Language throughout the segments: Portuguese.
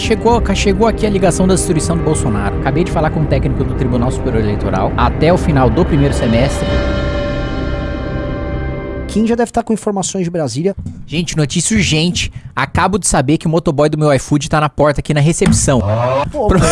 chegou, chegou aqui a ligação da destruição do Bolsonaro. Acabei de falar com o técnico do Tribunal Superior Eleitoral. Até o final do primeiro semestre. Kim já deve estar com informações de Brasília. Gente, notícia urgente. Acabo de saber que o motoboy do meu iFood tá na porta aqui na recepção. Pô, Pro-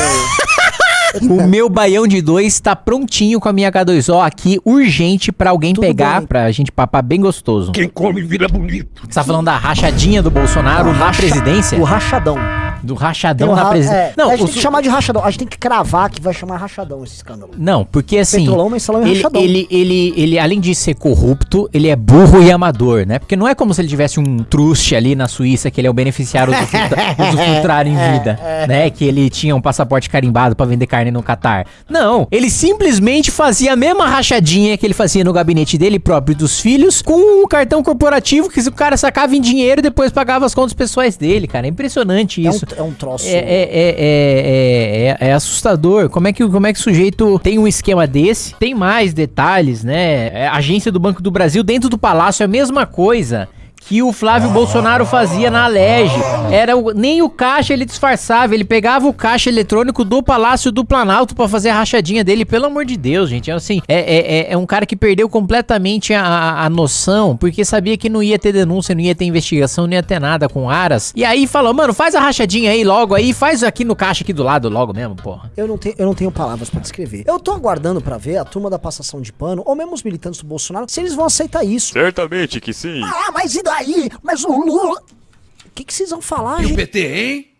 O meu baião de dois tá prontinho com a minha H2O aqui, urgente pra alguém Tudo pegar, bem. pra gente papar bem gostoso. Quem come vira bonito. Você tá falando da rachadinha do Bolsonaro na presidência? o rachadão. Do rachadão na ra- presidência. é, não, a gente tem que chamar de rachadão. A gente tem que cravar que vai chamar rachadão esse escândalo. não, porque assim. Petrolão, mensalão e ele, rachadão. ele, ele, ele, além de ser corrupto, ele é burro e amador, né? Porque não é como se ele tivesse um truste ali na Suíça, que ele é o beneficiário do usufrutuário em vida, né? Que ele tinha um passaporte carimbado pra vender carne no Catar. Não, ele simplesmente fazia a mesma rachadinha que ele fazia no gabinete dele próprio e dos filhos, com o cartão corporativo que o cara sacava em dinheiro e depois pagava as contas pessoais dele, cara. É impressionante É um, isso. É um troço. É, é, é, é, é, é assustador. Como é, que, como é que o sujeito tem um esquema desse? Tem mais detalhes, né? É, agência do Banco do Brasil dentro do palácio é a mesma coisa. Que o Flávio Bolsonaro fazia na Alege. Era o- nem o caixa ele disfarçava, ele pegava o caixa eletrônico do Palácio do Planalto pra fazer a rachadinha dele. Pelo amor de Deus, gente. É assim, é, é, é- é um cara que perdeu completamente a, a, noção, porque sabia que não ia ter denúncia, não ia ter investigação, não ia ter nada com Aras. E aí falou, mano, faz a rachadinha aí logo aí, faz aqui no caixa aqui do lado logo mesmo, porra. Eu não, tenho, eu não tenho palavras pra descrever. Eu tô aguardando pra ver a turma da passação de pano, ou mesmo os militantes do Bolsonaro, se eles vão aceitar isso. Certamente que sim. Ah, mas e daí? Mas o Lula. O que, que vocês vão falar, E o gente? PT, hein?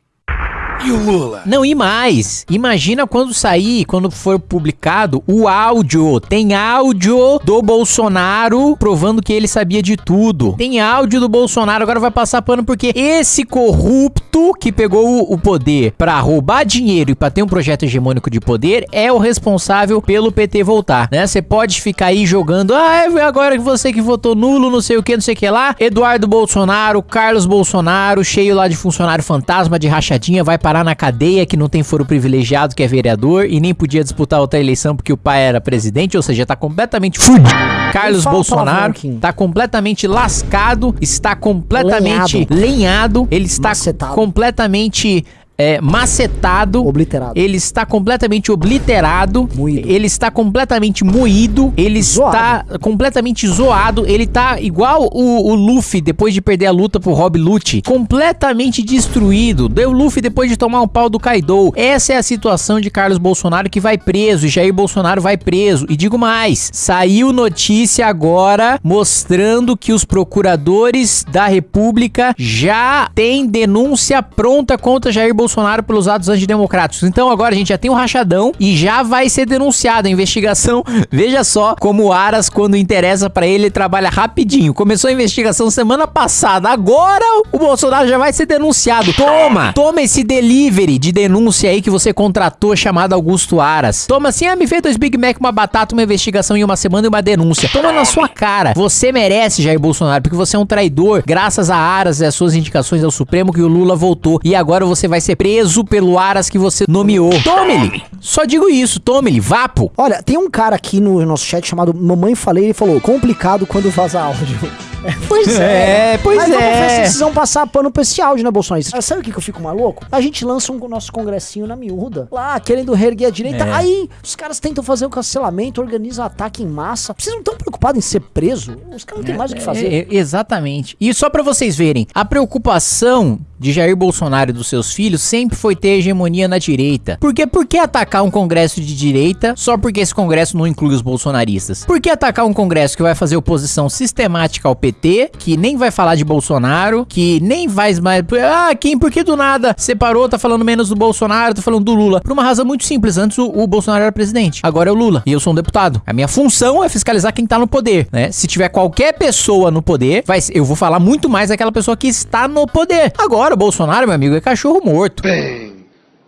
E o Lula? Não, e mais. Imagina quando sair, quando for publicado, o áudio. Tem áudio do Bolsonaro provando que ele sabia de tudo. Tem áudio do Bolsonaro. Agora vai passar pano porque esse corrupto que pegou o- poder pra roubar dinheiro e pra ter um projeto hegemônico de poder é o responsável pelo PT voltar, né? Você pode ficar aí jogando, ah, é agora que você que votou nulo, não sei o que, não sei o que lá. Eduardo Bolsonaro, Carlos Bolsonaro, cheio lá de funcionário fantasma, de rachadinha, vai parar na cadeia que não tem foro privilegiado, que é vereador, e nem podia disputar outra eleição porque o pai era presidente, ou seja, tá completamente fudido. Carlos Bolsonaro tá completamente lascado, está completamente lenhado, ele está Macetado. completamente é, macetado. Obliterado. Ele está completamente obliterado. Moído. Ele está completamente moído. Ele Zoado. está completamente zoado. Ele tá igual o, o Luffy depois de perder a luta pro Rob Lute. Completamente destruído. Deu Luffy depois de tomar um pau do Kaido. Essa é a situação de Carlos Bolsonaro que vai preso. E Jair Bolsonaro vai preso. E digo mais: saiu notícia agora mostrando que os procuradores da República já têm denúncia pronta contra Jair Bolsonaro pelos atos antidemocráticos. Então agora a gente já tem um rachadão e já vai ser denunciado a investigação. Veja só como o Aras, quando interessa pra ele, ele trabalha rapidinho. Começou a investigação semana passada. Agora o Bolsonaro já vai ser denunciado. Toma! Toma esse delivery de denúncia aí que você contratou chamado Augusto Aras. Toma assim, ah, me fez dois Big Mac, uma batata, uma investigação em uma semana e uma denúncia. Toma na sua cara. Você merece, Jair Bolsonaro, porque você é um traidor. Graças a Aras e as suas indicações ao Supremo que o Lula voltou. E agora você vai ser preso pelo Aras que você nomeou. Tome-lhe! Só digo isso, tome-lhe, vapo! Olha, tem um cara aqui no nosso chat chamado Mamãe Falei, ele falou, complicado quando vaza áudio. É, pois É, pois Mas é. se vocês vão passar pano pra esse áudio, né, Bolsonaro? Ah, Sabe o que, que eu fico maluco? A gente lança um nosso congressinho na miúda, lá, querendo reerguer a direita. É. Aí os caras tentam fazer o cancelamento, organizam ataque em massa. Vocês não estão preocupados em ser preso? Os caras não têm mais o que fazer. É, é, exatamente. E só pra vocês verem, a preocupação de Jair Bolsonaro e dos seus filhos sempre foi ter hegemonia na direita. Porque por que atacar um congresso de direita só porque esse congresso não inclui os bolsonaristas? Por que atacar um congresso que vai fazer oposição sistemática ao PT, que nem vai falar de Bolsonaro, que nem vai mais ah, quem por que do nada separou, tá falando menos do Bolsonaro, tá falando do Lula? Por uma razão muito simples, antes o, o Bolsonaro era presidente, agora é o Lula, e eu sou um deputado. A minha função é fiscalizar quem tá no poder, né? Se tiver qualquer pessoa no poder, vai, eu vou falar muito mais daquela pessoa que está no poder. Agora, o Bolsonaro, meu amigo, é cachorro morto.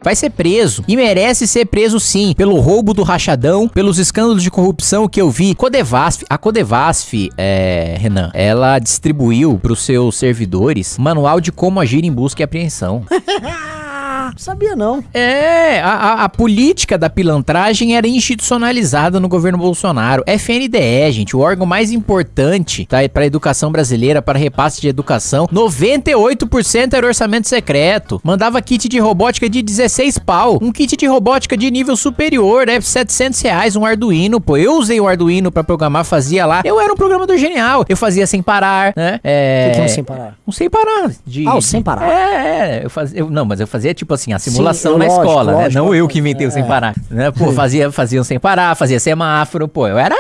Vai ser preso. E merece ser preso sim. Pelo roubo do rachadão, pelos escândalos de corrupção que eu vi. Codevasf. A Codevasf, é, Renan, ela distribuiu pros seus servidores manual de como agir em busca e apreensão. Sabia não. É, a, a- a política da pilantragem era institucionalizada no governo Bolsonaro. FNDE, gente, o órgão mais importante tá, para a educação brasileira, para repasse de educação. 98% era orçamento secreto. Mandava kit de robótica de 16 pau. Um kit de robótica de nível superior, é 700 reais, um Arduino, pô. Eu usei o Arduino para programar, fazia lá. Eu era um programador genial. Eu fazia sem parar, né? É... O que, que é um sem parar? Um sem parar. De, Ah, o sem parar. É, é. Eu fazia, eu- não, mas eu fazia tipo assim, a simulação eu- na lógico, escola, né? lógico, Não eu que inventei o sem é. parar. Né? Pô, fazia, fazia um sem parar, fazia semáforo, pô, eu era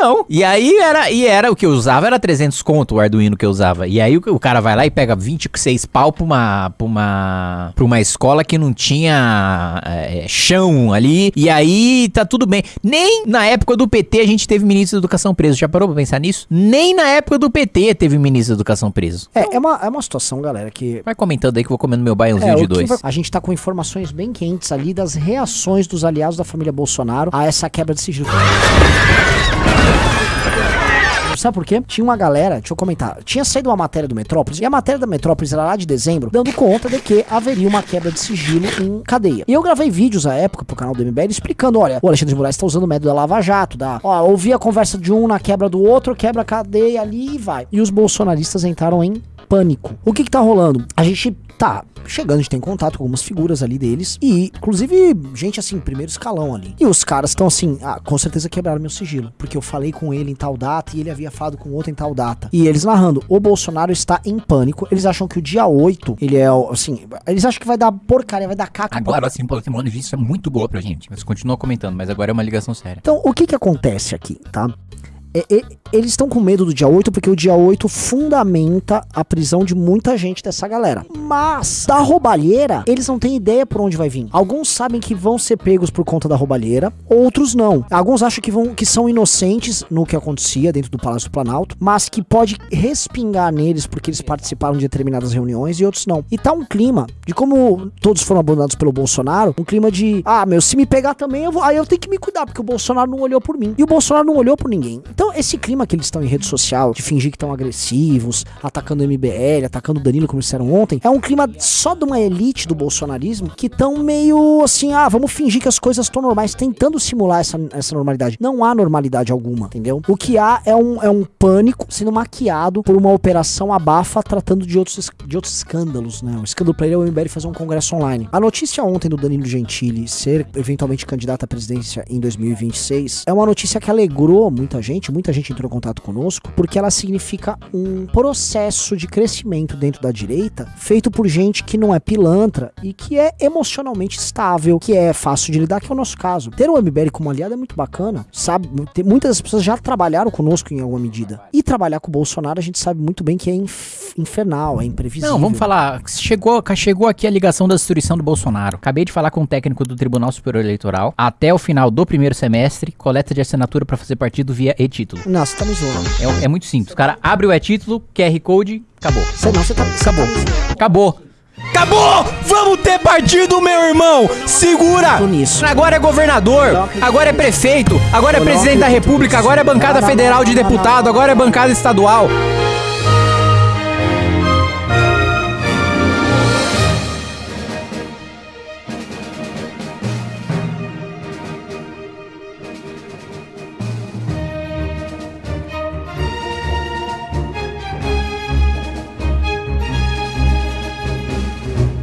zicão. E aí era, e era o que eu usava, era 300 conto o Arduino que eu usava. E aí o, o cara vai lá e pega 26 pau pra uma, pra uma, pra uma escola que não tinha é, chão ali. E aí tá tudo bem. Nem na época do PT a gente teve ministro da educação preso. Já parou pra pensar nisso? Nem na época do PT teve ministro da educação preso. É, é uma, é uma situação, galera, que Vai comentando aí que eu vou comendo meu baiãozinho É, de dois. vai- A gente tá com informações bem quentes ali das reações dos aliados da família Bolsonaro a essa quebra de sigilo. Sabe por quê? Tinha uma galera, deixa eu comentar, tinha saído uma matéria do Metrópolis, e a matéria da Metrópolis era lá de dezembro, dando conta de que haveria uma quebra de sigilo em cadeia. E eu gravei vídeos à época pro canal do MBL explicando, olha, o Alexandre de Moraes tá usando o método da Lava Jato, da, ó, ouvi a conversa de um na quebra do outro, quebra a cadeia ali e vai. E os bolsonaristas entraram em pânico. O que que tá rolando? A gente tá chegando, a gente tem contato com algumas figuras ali deles e, inclusive, gente assim, primeiro escalão ali. E os caras estão assim, ah, com certeza quebraram meu sigilo, porque eu falei com ele em tal data e ele havia falado com outro em tal data. E eles narrando, o Bolsonaro está em pânico, eles acham que o dia 8, ele é, assim, eles acham que vai dar porcaria, vai dar caca. Agora sim, pô, tem uma notícia muito boa pra gente. Você continua comentando, mas agora é uma ligação séria. Então, o que que acontece aqui, tá? É- é- eles estão com medo do dia 8 porque o dia 8 fundamenta a prisão de muita gente dessa galera. Mas, da roubalheira, eles não têm ideia por onde vai vir. Alguns sabem que vão ser pegos por conta da roubalheira, outros não. Alguns acham que, vão, que são inocentes no que acontecia dentro do Palácio do Planalto, mas que pode respingar neles porque eles participaram de determinadas reuniões e outros não. E tá um clima de como todos foram abandonados pelo Bolsonaro, um clima de, ah, meu, se me pegar também, eu vou, aí eu tenho que me cuidar, porque o Bolsonaro não olhou por mim. E o Bolsonaro não olhou por ninguém. Então, esse clima que eles estão em rede social, de fingir que estão agressivos, atacando o MBL, atacando o Danilo, como disseram ontem, é um clima só de uma elite do bolsonarismo que estão meio assim, ah, vamos fingir que as coisas estão normais, tentando simular essa, essa normalidade. Não há normalidade alguma, entendeu? O que há é um, é um pânico sendo maquiado por uma operação abafa tratando de outros, de outros escândalos, né? O escândalo pra ele é o MBL fazer um congresso online. A notícia ontem do Danilo Gentili ser eventualmente candidato à presidência em 2026 é uma notícia que alegrou muita gente, muita gente entrou em contato conosco, porque ela significa um processo de crescimento dentro da direita feito por gente que não é pilantra e que é emocionalmente estável, que é fácil de lidar, que é o nosso caso. Ter o MBL como aliado é muito bacana, sabe? Muitas das pessoas já trabalharam conosco em alguma medida. E trabalhar com o Bolsonaro a gente sabe muito bem que é inf- infernal, é imprevisível. Não, vamos falar. Chegou, chegou aqui a ligação da destruição do Bolsonaro. Acabei de falar com o técnico do Tribunal Superior Eleitoral. Até o final do primeiro semestre, coleta de assinatura pra fazer partido via e-título. Não, você tá me zoando. É, é muito simples. O cara abre o e-título, QR Code, acabou. Você não, você tá, Acabou. Acabou. Acabou! Vamos ter partido, meu irmão! Segura! Agora é governador, agora é prefeito, agora é presidente da república, agora é bancada federal de deputado, agora é bancada estadual.